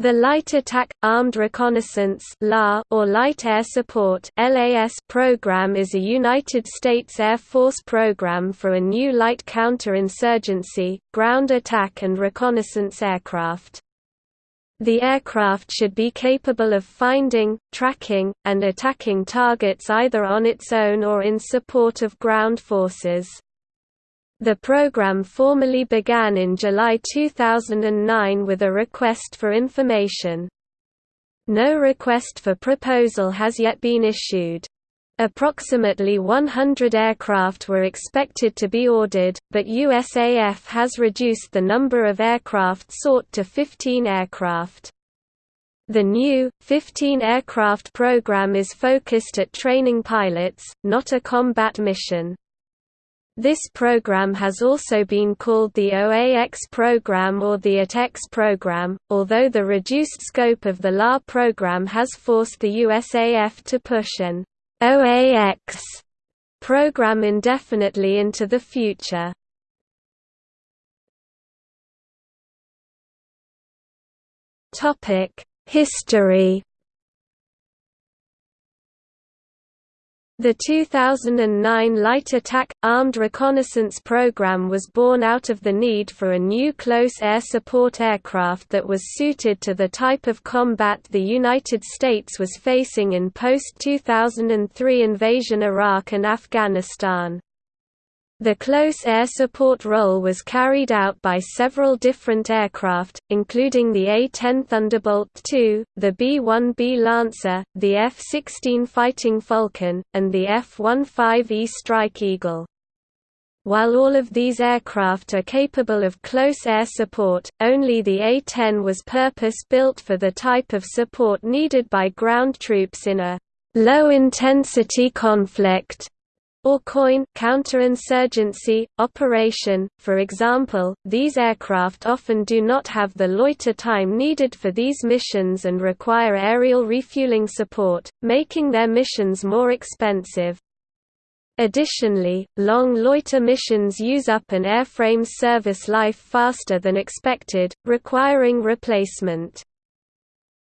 The Light Attack Armed Reconnaissance or Light Air Support program is a United States Air Force program for a new light counterinsurgency, ground attack and reconnaissance aircraft. The aircraft should be capable of finding, tracking, and attacking targets either on its own or in support of ground forces. The program formally began in July 2009 with a request for information. No request for proposal has yet been issued. Approximately 100 aircraft were expected to be ordered, but USAF has reduced the number of aircraft sought to 15 aircraft. The new, 15-aircraft program is focused at training pilots, not a combat mission. This program has also been called the OAX program or the ATEX program, although the reduced scope of the LA program has forced the USAF to push an OAX program indefinitely into the future. History The 2009 Light Attack – Armed Reconnaissance Program was born out of the need for a new close air support aircraft that was suited to the type of combat the United States was facing in post-2003 invasion Iraq and Afghanistan. The close air support role was carried out by several different aircraft, including the A-10 Thunderbolt II, the B-1B Lancer, the F-16 Fighting Falcon, and the F-15E Strike Eagle. While all of these aircraft are capable of close air support, only the A-10 was purpose-built for the type of support needed by ground troops in a low-intensity conflict or COIN counterinsurgency, operation. For example, these aircraft often do not have the loiter time needed for these missions and require aerial refueling support, making their missions more expensive. Additionally, long loiter missions use up an airframe's service life faster than expected, requiring replacement.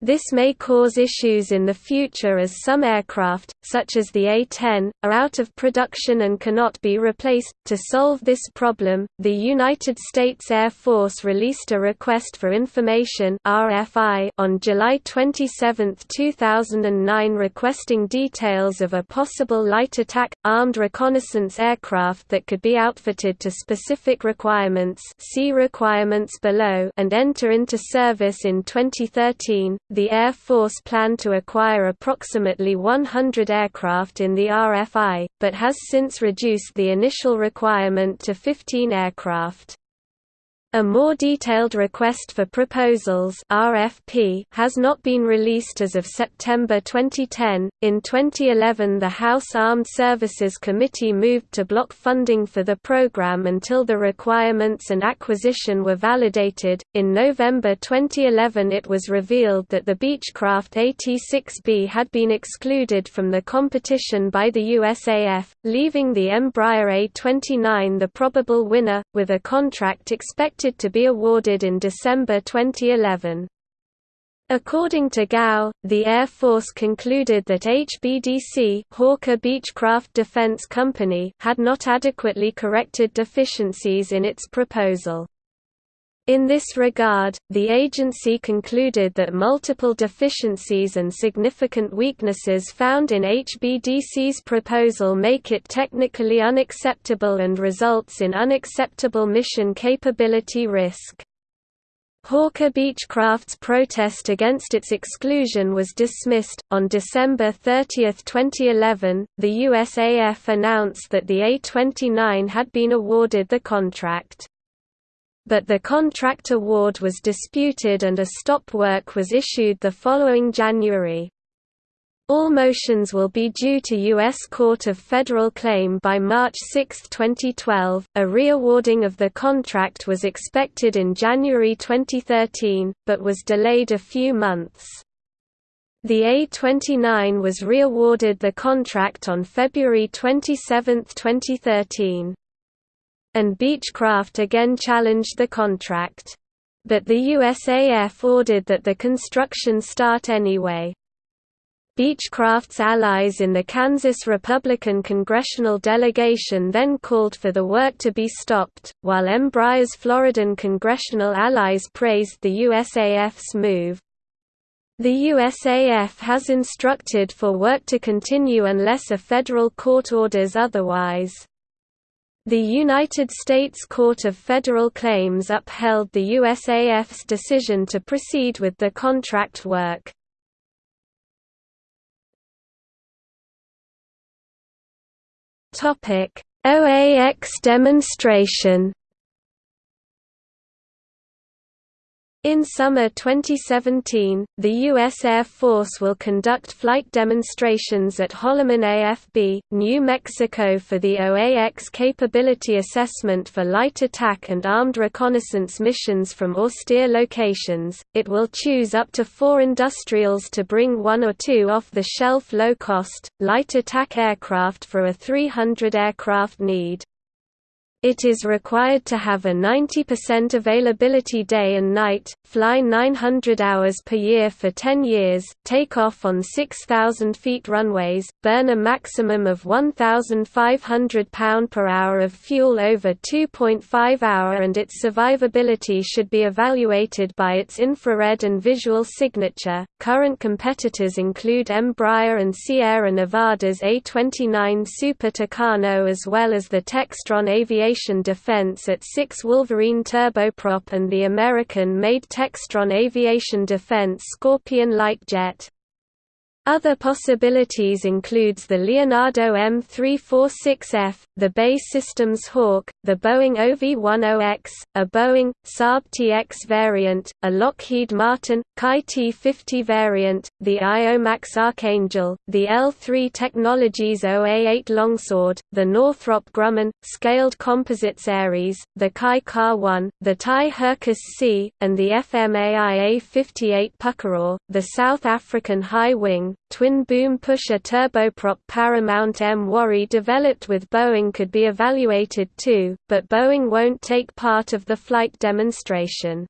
This may cause issues in the future as some aircraft, such as the A-10, are out of production and cannot be replaced. To solve this problem, the United States Air Force released a Request for Information (RFI) on July 27, 2009, requesting details of a possible light attack armed reconnaissance aircraft that could be outfitted to specific requirements. See requirements below and enter into service in 2013 the Air Force planned to acquire approximately 100 aircraft in the RFI, but has since reduced the initial requirement to 15 aircraft. A more detailed request for proposals (RFP) has not been released as of September 2010. In 2011, the House Armed Services Committee moved to block funding for the program until the requirements and acquisition were validated. In November 2011, it was revealed that the Beechcraft AT-6B had been excluded from the competition by the USAF, leaving the Embraer A-29 the probable winner, with a contract expected expected to be awarded in December 2011. According to GAO, the Air Force concluded that HBDC Hawker Beechcraft Defense Company had not adequately corrected deficiencies in its proposal. In this regard, the agency concluded that multiple deficiencies and significant weaknesses found in HBDC's proposal make it technically unacceptable and results in unacceptable mission capability risk. Hawker Beechcraft's protest against its exclusion was dismissed. On December 30, 2011, the USAF announced that the A-29 had been awarded the contract but the contract award was disputed and a stop work was issued the following January. All motions will be due to U.S. Court of Federal Claim by March 6, 2012. A reawarding of the contract was expected in January 2013, but was delayed a few months. The A-29 was reawarded the contract on February 27, 2013 and Beechcraft again challenged the contract. but the USAF ordered that the construction start anyway. Beechcraft's allies in the Kansas Republican congressional delegation then called for the work to be stopped, while Embraer's Floridan congressional allies praised the USAF's move. The USAF has instructed for work to continue unless a federal court orders otherwise. The United States Court of Federal Claims upheld the USAF's decision to proceed with the contract work. OAX demonstration In summer 2017, the U.S. Air Force will conduct flight demonstrations at Holloman AFB, New Mexico for the OAX Capability Assessment for Light Attack and Armed Reconnaissance missions from austere locations. It will choose up to four industrials to bring one or two off the shelf low cost, light attack aircraft for a 300 aircraft need. It is required to have a 90% availability day and night, fly 900 hours per year for 10 years, take off on 6,000 feet runways, burn a maximum of 1,500 pound per hour of fuel over 2.5 hour and its survivability should be evaluated by its infrared and visual signature. Current competitors include Embraer and Sierra Nevada's A29 Super Tucano as well as the Textron Aviation aviation defense AT-6 Wolverine turboprop and the American-made Textron Aviation Defense Scorpion light jet. Other possibilities includes the Leonardo M346F, the BAE Systems Hawk, the Boeing OV-10X, a Boeing, Saab TX variant, a Lockheed Martin, KAI T-50 variant, the Iomax Archangel, the L3 Technologies OA-8 Longsword, the Northrop Grumman, Scaled Composites Ares, the KAI KA-1, the TAI Hürkuş C, and the FMA IA-58 Pucará, the South African High Wing, twin-boom pusher turboprop Paramount Mwari developed with Boeing could be evaluated too, but Boeing won't take part of the flight demonstration.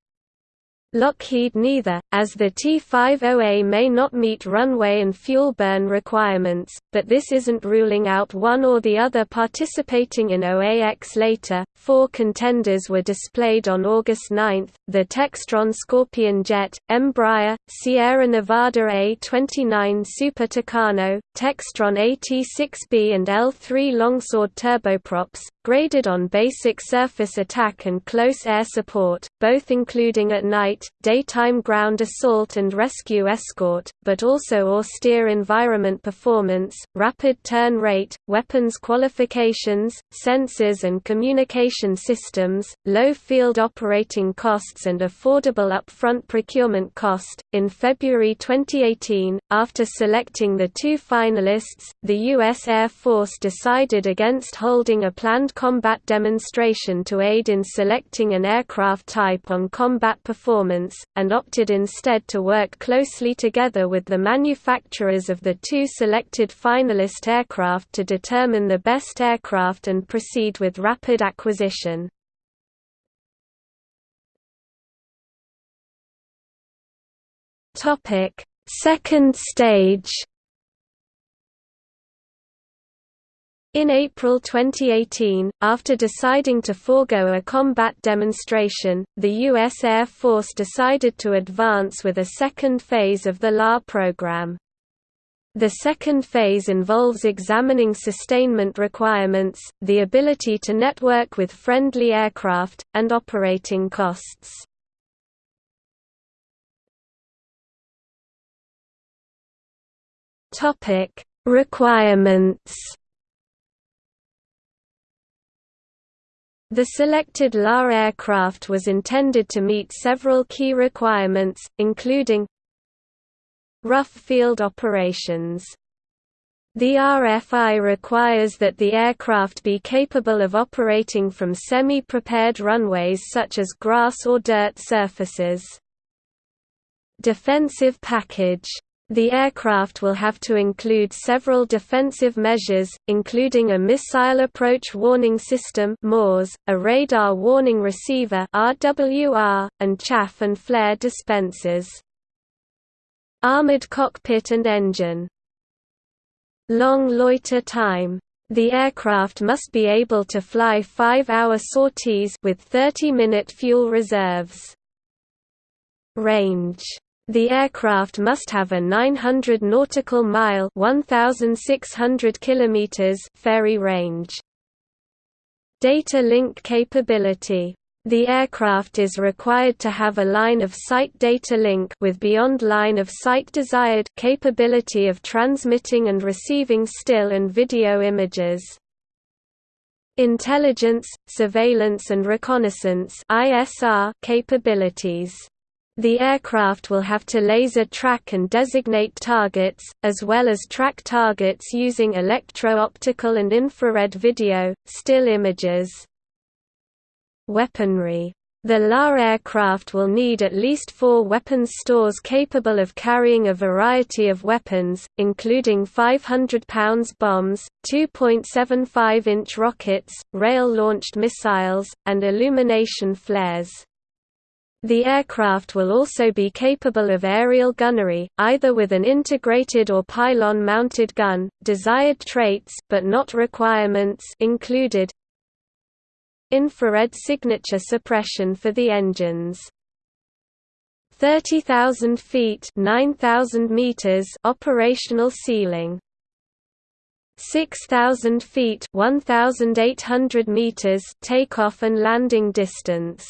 Lockheed neither, as the T-50A may not meet runway and fuel burn requirements, but this isn't ruling out one or the other participating in OAX later. Four contenders were displayed on August 9, the Textron Scorpion jet, Embraer, Sierra Nevada A-29 Super Tucano, Textron AT-6B and L-3 Longsword turboprops, graded on basic surface attack and close air support, both including at night, daytime ground assault and rescue escort, but also austere environment performance, rapid turn rate, weapons qualifications, sensors and communication systems, low field operating costs and affordable upfront procurement cost. In February 2018, after selecting the two finalists, the U.S. Air Force decided against holding a planned combat demonstration to aid in selecting an aircraft type on combat performance, and opted instead to work closely together with the manufacturers of the two selected finalist aircraft to determine the best aircraft and proceed with rapid acquisition. Second stage In April 2018, after deciding to forego a combat demonstration, the U.S. Air Force decided to advance with a second phase of the LA program. The second phase involves examining sustainment requirements, the ability to network with friendly aircraft, and operating costs. Requirements The selected LA aircraft was intended to meet several key requirements, including rough field operations. The RFI requires that the aircraft be capable of operating from semi-prepared runways such as grass or dirt surfaces. Defensive package The aircraft will have to include several defensive measures, including a Missile Approach Warning System a Radar Warning Receiver and chaff and flare dispensers. Armored cockpit and engine Long loiter time the aircraft must be able to fly 5-hour sorties with 30-minute fuel reserves. Range the aircraft must have a 900 nautical mile 1600 kilometers ferry range. Data link capability the aircraft is required to have a line of sight data link with beyond line of sight desired capability of transmitting and receiving still and video images. Intelligence, surveillance and reconnaissance (ISR) capabilities the aircraft will have to laser track and designate targets, as well as track targets using electro-optical and infrared video, still images. Weaponry the LA aircraft will need at least four weapons stores capable of carrying a variety of weapons, including 500 pounds bombs, 2.75-inch rockets, rail-launched missiles, and illumination flares. The aircraft will also be capable of aerial gunnery, either with an integrated or pylon-mounted gun. Desired traits but not requirements included infrared signature suppression for the engines. 30,000 feet 9,000 meters operational ceiling 6,000 feet 1,800 meters takeoff and landing distance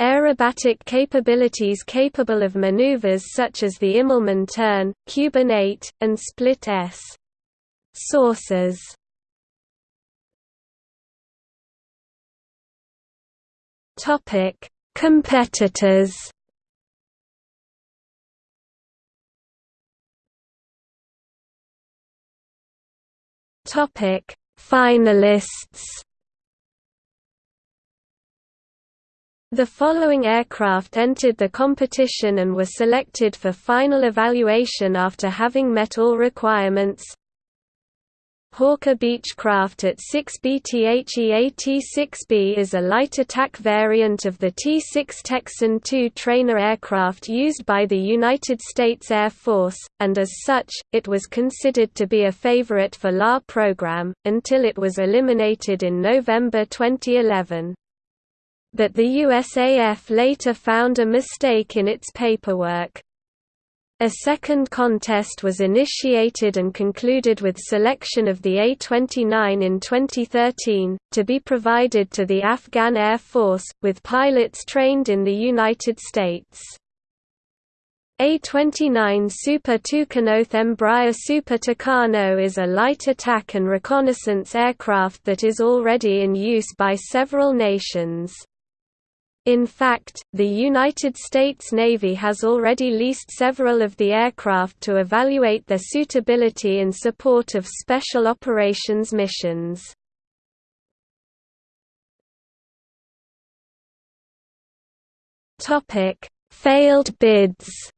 Aerobatic capabilities capable of maneuvers such as the Immelmann turn, Cuban 8, and split S. Sources Topic: Competitors. Topic: Finalists. The following aircraft entered the competition and were selected for final evaluation after having met all requirements. Hawker Beechcraft at 6B THEAT-6B is a light attack variant of the T-6 Texan II trainer aircraft used by the United States Air Force, and as such, it was considered to be a favorite for LA program, until it was eliminated in November 2011 but the USAF later found a mistake in its paperwork. A second contest was initiated and concluded with selection of the A-29 in 2013, to be provided to the Afghan Air Force, with pilots trained in the United States. A-29 Super Tucanoth Embraer Super Tucano is a light attack and reconnaissance aircraft that is already in use by several nations. In fact, the United States Navy has already leased several of the aircraft to evaluate their suitability in support of special operations missions. Failed bids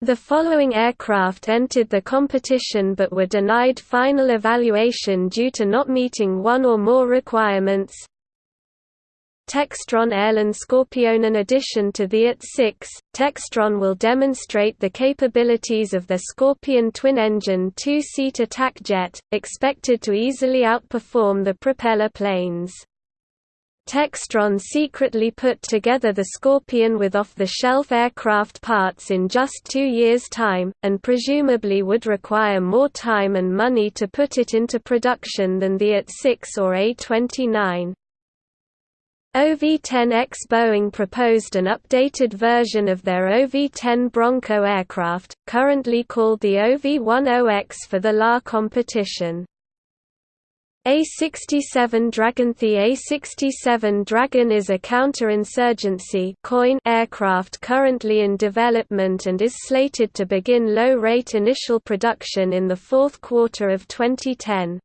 The following aircraft entered the competition but were denied final evaluation due to not meeting one or more requirements. Textron Airland Scorpion In addition to the AT-6, Textron will demonstrate the capabilities of their Scorpion twin-engine two-seat attack jet, expected to easily outperform the propeller planes. Textron secretly put together the Scorpion with off-the-shelf aircraft parts in just two years' time, and presumably would require more time and money to put it into production than the AT-6 or A-29. OV-10X Boeing proposed an updated version of their OV-10 Bronco aircraft, currently called the OV-10X for the LA competition. A-67 Dragon The A-67 Dragon is a counterinsurgency coin aircraft currently in development and is slated to begin low-rate initial production in the fourth quarter of 2010.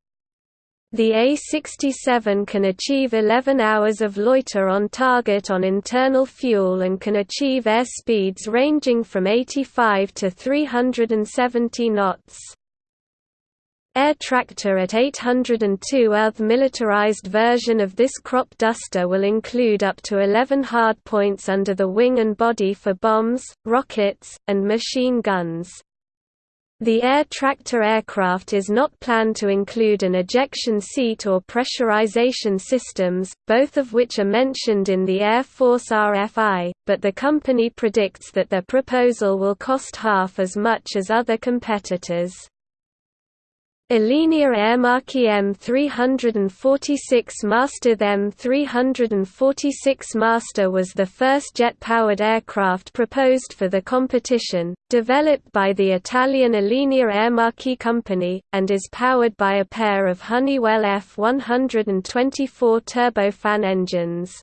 The A-67 can achieve 11 hours of loiter on target on internal fuel and can achieve air speeds ranging from 85 to 370 knots. Air Tractor AT-802 Earth militarized version of this crop duster will include up to 11 hardpoints under the wing and body for bombs, rockets, and machine guns. The Air Tractor aircraft is not planned to include an ejection seat or pressurization systems, both of which are mentioned in the Air Force RFI, but the company predicts that their proposal will cost half as much as other competitors. Alenia Aermacchi M346 Master The M346 Master was the first jet-powered aircraft proposed for the competition, developed by the Italian Alenia Aermacchi company, and is powered by a pair of Honeywell F-124 turbofan engines.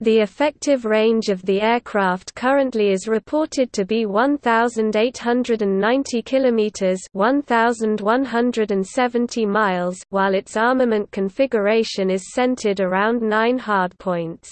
The effective range of the aircraft currently is reported to be 1890 kilometers, 1170 miles, while its armament configuration is centered around 9 hardpoints.